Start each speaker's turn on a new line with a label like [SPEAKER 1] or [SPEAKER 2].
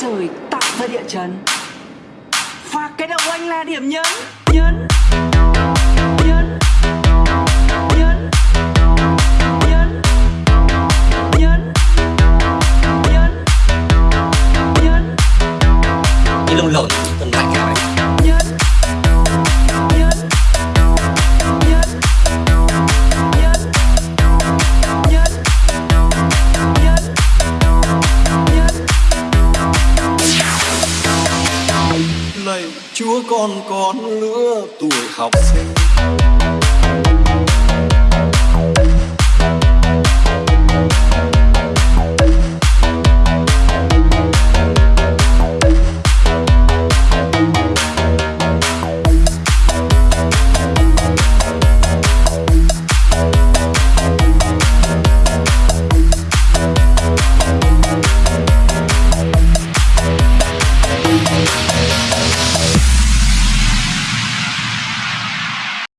[SPEAKER 1] trời tạo ra địa chấn. Và cái đầu anh là điểm nhấn nhấn nhấn nhấn nhấn nhấn nhấn nhấn.
[SPEAKER 2] Như lộn.
[SPEAKER 3] Chúa con con lứa tuổi học. sinh